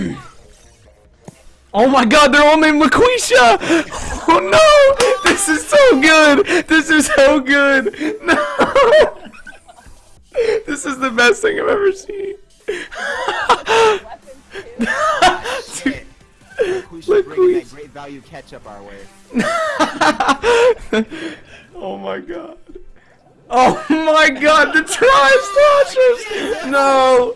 Oh my god, they're all named LaQuisha! Oh no! This is so good! This is so good! No! This is the best thing I've ever seen. We should that great value ketchup our way. oh my god. Oh my god, the trash Slashers! No!